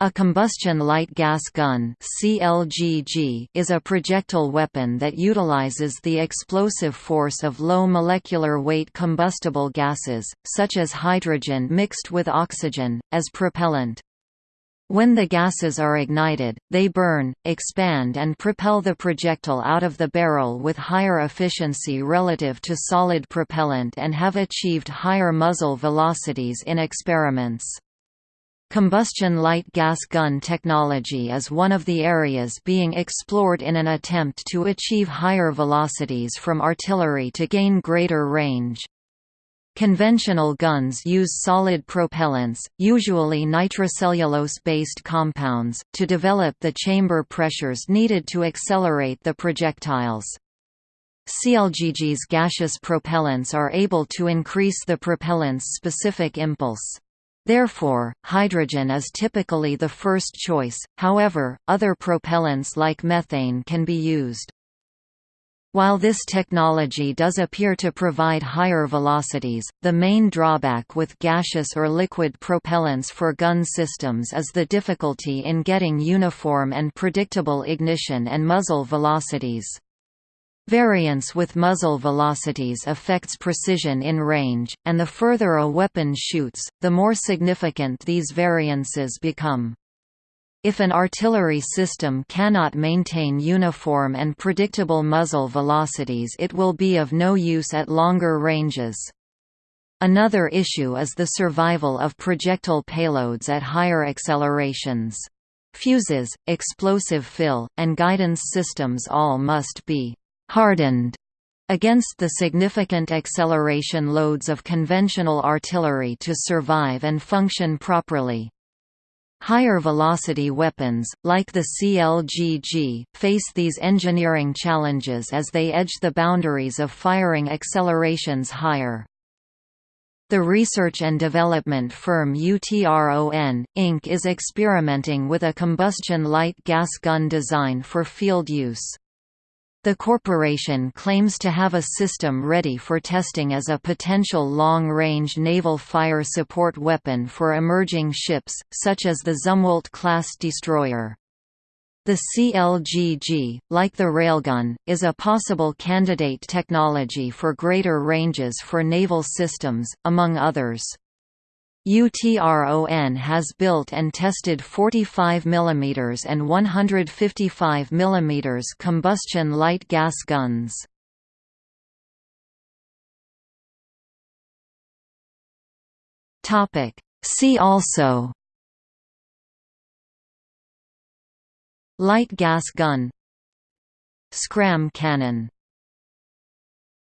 A combustion light gas gun is a projectile weapon that utilizes the explosive force of low molecular weight combustible gases, such as hydrogen mixed with oxygen, as propellant. When the gases are ignited, they burn, expand and propel the projectile out of the barrel with higher efficiency relative to solid propellant and have achieved higher muzzle velocities in experiments. Combustion light gas gun technology is one of the areas being explored in an attempt to achieve higher velocities from artillery to gain greater range. Conventional guns use solid propellants, usually nitrocellulose-based compounds, to develop the chamber pressures needed to accelerate the projectiles. CLGG's gaseous propellants are able to increase the propellant's specific impulse. Therefore, hydrogen is typically the first choice, however, other propellants like methane can be used. While this technology does appear to provide higher velocities, the main drawback with gaseous or liquid propellants for gun systems is the difficulty in getting uniform and predictable ignition and muzzle velocities. Variance with muzzle velocities affects precision in range, and the further a weapon shoots, the more significant these variances become. If an artillery system cannot maintain uniform and predictable muzzle velocities it will be of no use at longer ranges. Another issue is the survival of projectile payloads at higher accelerations. Fuses, explosive fill, and guidance systems all must be hardened against the significant acceleration loads of conventional artillery to survive and function properly. Higher velocity weapons, like the CLGG, face these engineering challenges as they edge the boundaries of firing accelerations higher. The research and development firm UTRON, Inc. is experimenting with a combustion light gas gun design for field use. The corporation claims to have a system ready for testing as a potential long-range naval fire support weapon for emerging ships, such as the Zumwalt-class destroyer. The CLGG, like the railgun, is a possible candidate technology for greater ranges for naval systems, among others. UTRON has built and tested 45 mm and 155 mm combustion light gas guns. Topic. See also. Light gas gun. Scram cannon